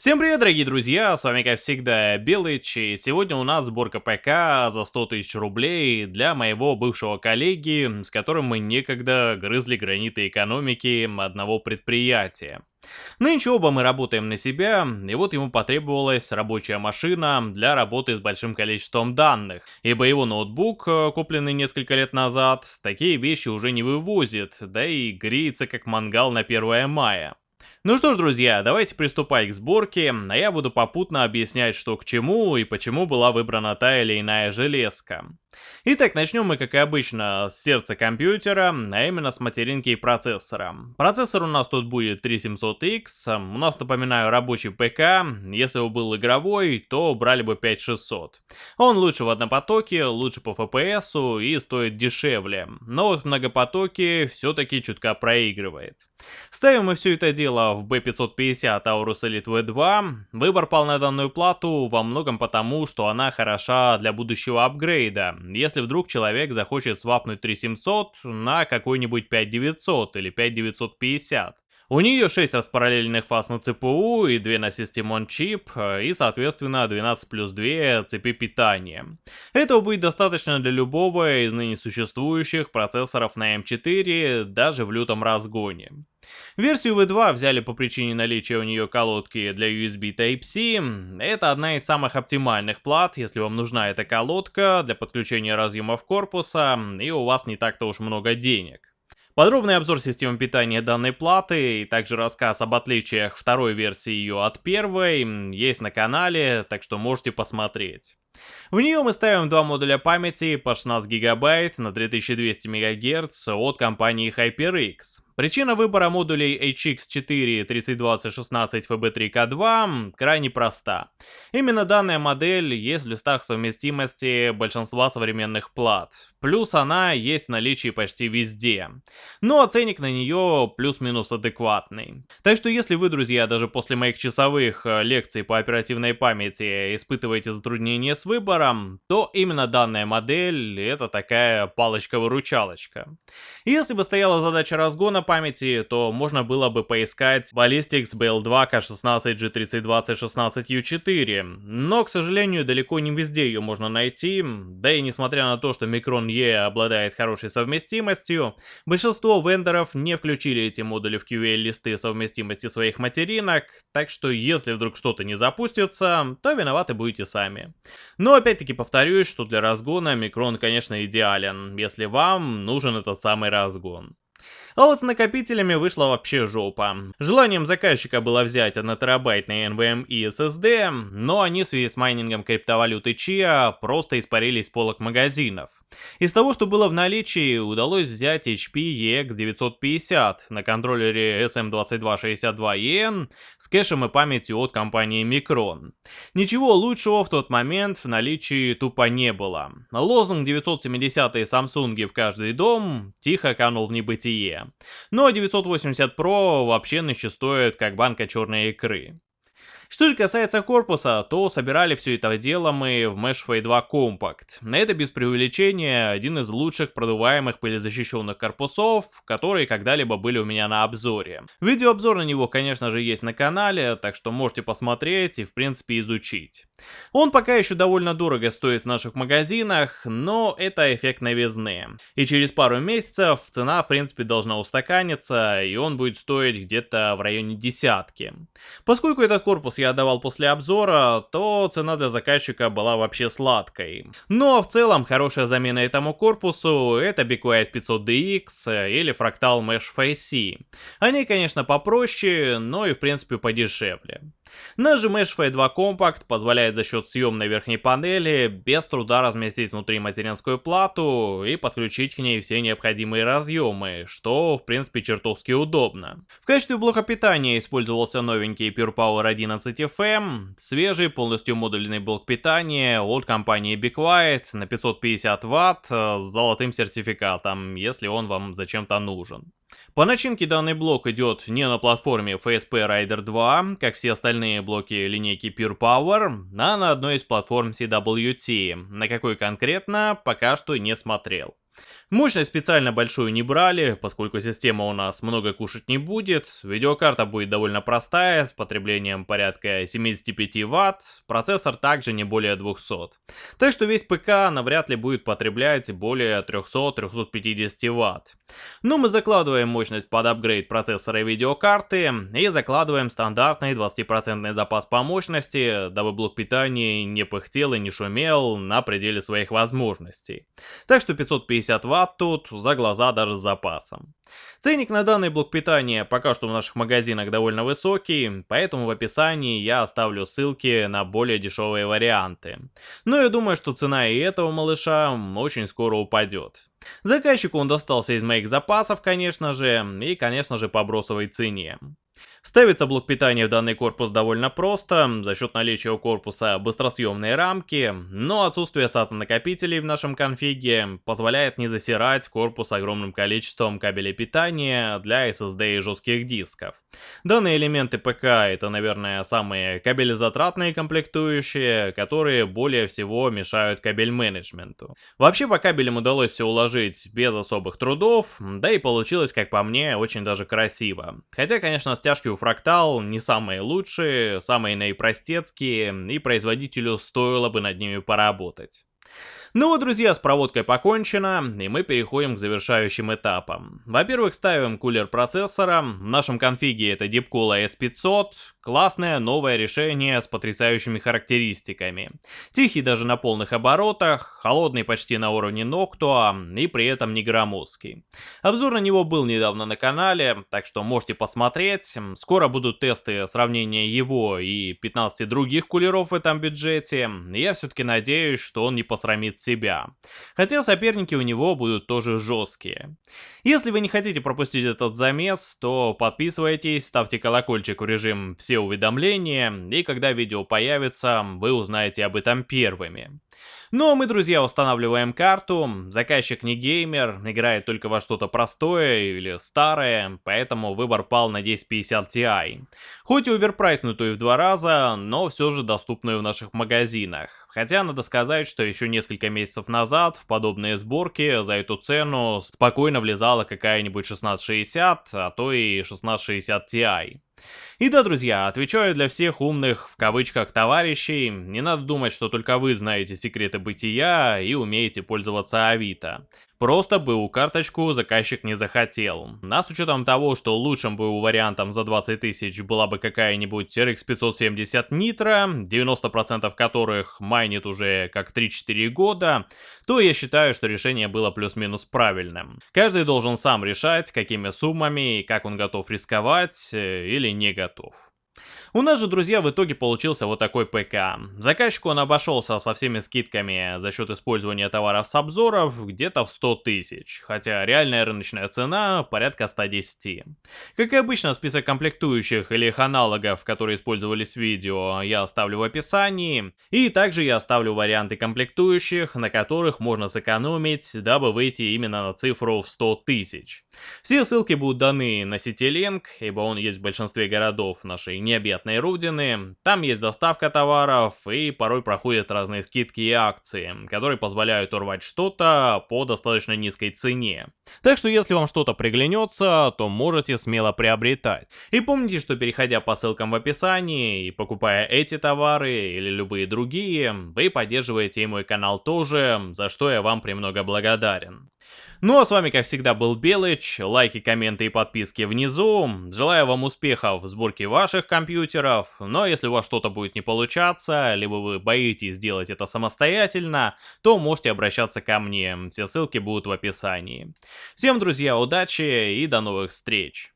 Всем привет, дорогие друзья, с вами как всегда Белыч, и сегодня у нас сборка ПК за 100 тысяч рублей для моего бывшего коллеги, с которым мы некогда грызли граниты экономики одного предприятия. Нынче оба мы работаем на себя, и вот ему потребовалась рабочая машина для работы с большим количеством данных, ибо его ноутбук, э, купленный несколько лет назад, такие вещи уже не вывозит, да и греется как мангал на 1 мая. Ну что ж, друзья, давайте приступать к сборке, а я буду попутно объяснять, что к чему и почему была выбрана та или иная железка. Итак, начнем мы, как и обычно, с сердца компьютера, а именно с материнки и процессора. Процессор у нас тут будет 3700X, у нас, напоминаю, рабочий ПК, если бы был игровой, то брали бы 5600. Он лучше в однопотоке, лучше по FPS и стоит дешевле, но вот в многопотоке все-таки чутка проигрывает. Ставим мы все это дело в B550 Aorus Elite V2, выбор пал на данную плату во многом потому, что она хороша для будущего апгрейда, если вдруг человек захочет свапнуть 3700 на какой-нибудь 5900 или 5950. У нее 6 распараллельных фаз на ЦПУ и 2 на System on Chip, и соответственно 12 плюс 2 цепи питания. Этого будет достаточно для любого из ныне существующих процессоров на M4, даже в лютом разгоне. Версию V2 взяли по причине наличия у нее колодки для USB Type-C. Это одна из самых оптимальных плат, если вам нужна эта колодка для подключения разъемов корпуса, и у вас не так-то уж много денег. Подробный обзор системы питания данной платы и также рассказ об отличиях второй версии ее от первой есть на канале, так что можете посмотреть. В нее мы ставим два модуля памяти по 16 гигабайт на 3200 МГц от компании HyperX. Причина выбора модулей HX4 302016 FB3K2 крайне проста. Именно данная модель есть в листах совместимости большинства современных плат. Плюс она есть в наличии почти везде. Ну а ценник на нее плюс-минус адекватный. Так что если вы, друзья, даже после моих часовых э, лекций по оперативной памяти испытываете затруднения с выбором, то именно данная модель это такая палочка-выручалочка. Если бы стояла задача разгона памяти, то можно было бы поискать Ballistics BL2 K16 G302016U4, но, к сожалению, далеко не везде ее можно найти, да и несмотря на то, что Micron E обладает хорошей совместимостью, большинство вендоров не включили эти модули в QA-листы совместимости своих материнок, так что если вдруг что-то не запустится, то виноваты будете сами. Но опять-таки повторюсь, что для разгона Micron, конечно, идеален, если вам нужен этот самый разгон. А вот с накопителями вышла вообще жопа. Желанием заказчика было взять 1 терабайтный NVMe SSD, но они в связи с майнингом криптовалюты Chia просто испарились с полок магазинов. Из того, что было в наличии, удалось взять HP EX950 на контроллере SM2262EN с кэшем и памятью от компании Micron. Ничего лучшего в тот момент в наличии тупо не было. Лозунг 970-е Samsung в каждый дом тихо канул в небытие. Но 980 Pro вообще нынче стоит как банка черной икры. Что же касается корпуса, то собирали все это дело мы в Mesh Fade 2 Compact. Это без преувеличения один из лучших продуваемых пылезащищенных корпусов, которые когда-либо были у меня на обзоре. Видеообзор на него, конечно же, есть на канале, так что можете посмотреть и в принципе изучить. Он пока еще довольно дорого стоит в наших магазинах, но это эффект новизны. И через пару месяцев цена в принципе должна устаканиться, и он будет стоить где-то в районе десятки. Поскольку этот корпус я отдавал после обзора, то цена для заказчика была вообще сладкой. Но в целом хорошая замена этому корпусу это Be Quiet 500DX или Fractal Mesh Face. Они, конечно, попроще, но и в принципе подешевле. Наш Mesh Face 2 Compact позволяет за счет съемной верхней панели без труда разместить внутри материнскую плату и подключить к ней все необходимые разъемы, что в принципе чертовски удобно. В качестве блока питания использовался новенький Pure Power 11 FM, свежий полностью модульный блок питания от компании Be Quiet на 550 Вт э, с золотым сертификатом, если он вам зачем-то нужен. По начинке данный блок идет не на платформе FSP Rider 2, как все остальные блоки линейки Pure Power, а на одной из платформ CWT, на какой конкретно пока что не смотрел. Мощность специально большую не брали, поскольку система у нас много кушать не будет. Видеокарта будет довольно простая, с потреблением порядка 75 Вт, процессор также не более 200. Так что весь ПК навряд ли будет потреблять более 300-350 Вт. Но мы закладываем мощность под апгрейд процессора и видеокарты и закладываем стандартный 20% запас по мощности, дабы блок питания не пыхтел и не шумел на пределе своих возможностей. Так что 550 Вт тут за глаза даже с запасом. Ценник на данный блок питания пока что в наших магазинах довольно высокий, поэтому в описании я оставлю ссылки на более дешевые варианты. Но я думаю, что цена и этого малыша очень скоро упадет. Заказчику он достался из моих запасов, конечно же, и, конечно же, по бросовой цене. Ставится блок питания в данный корпус довольно просто, за счет наличия у корпуса быстросъемные рамки, но отсутствие SATA накопителей в нашем конфиге позволяет не засирать корпус огромным количеством кабелей питания для SSD и жестких дисков. Данные элементы ПК это, наверное, самые кабелезатратные комплектующие, которые более всего мешают кабель менеджменту. Вообще по кабелям удалось все уложить без особых трудов, да и получилось, как по мне, очень даже красиво. Хотя, конечно, стяжки у Fractal не самые лучшие, самые наипростецкие, и производителю стоило бы над ними поработать. Ну вот, друзья, с проводкой покончено, и мы переходим к завершающим этапам. Во-первых, ставим кулер процессора, в нашем конфиге это Deepcool S500, классное новое решение с потрясающими характеристиками. Тихий даже на полных оборотах, холодный почти на уровне Noctua и при этом не громоздкий. Обзор на него был недавно на канале, так что можете посмотреть. Скоро будут тесты сравнения его и 15 других кулеров в этом бюджете. Я все-таки надеюсь, что он не посрамит себя. Хотя соперники у него будут тоже жесткие. Если вы не хотите пропустить этот замес, то подписывайтесь, ставьте колокольчик в режим «Все уведомления», и когда видео появится, вы узнаете об этом первыми. Ну а мы, друзья, устанавливаем карту. Заказчик не геймер, играет только во что-то простое или старое, поэтому выбор пал на 1050 Ti. Хоть и оверпрайснутую в два раза, но все же доступную в наших магазинах. Хотя надо сказать, что еще несколько месяцев назад в подобные сборки за эту цену спокойно влезала какая-нибудь 1660, а то и 1660 Ti. И да, друзья, отвечаю для всех умных, в кавычках, товарищей, не надо думать, что только вы знаете секреты бытия и умеете пользоваться Авито. Просто БУ карточку заказчик не захотел. А с учетом того, что лучшим БУ вариантом за 20 тысяч была бы какая-нибудь RX 570 Nitro, 90% которых майнит уже как 3-4 года, то я считаю, что решение было плюс-минус правильным. Каждый должен сам решать, какими суммами и как он готов рисковать э, или не готов. У нас же, друзья, в итоге получился вот такой ПК. Заказчику он обошелся со всеми скидками за счет использования товаров с обзоров где-то в 100 тысяч, хотя реальная рыночная цена порядка 110. Как и обычно, список комплектующих или их аналогов, которые использовались в видео, я оставлю в описании. И также я оставлю варианты комплектующих, на которых можно сэкономить, дабы выйти именно на цифру в 100 тысяч. Все ссылки будут даны на CityLink, ибо он есть в большинстве городов нашей необъятной родины. Там есть доставка товаров и порой проходят разные скидки и акции, которые позволяют урвать что-то по достаточно низкой цене. Так что если вам что-то приглянется, то можете смело приобретать. И помните, что переходя по ссылкам в описании и покупая эти товары или любые другие, вы поддерживаете и мой канал тоже, за что я вам премного благодарен. Ну а с вами, как всегда, был Белыч. Лайки, комменты и подписки внизу. Желаю вам успехов в сборке ваших компьютеров. Но если у вас что-то будет не получаться, либо вы боитесь сделать это самостоятельно, то можете обращаться ко мне. Все ссылки будут в описании. Всем, друзья, удачи и до новых встреч.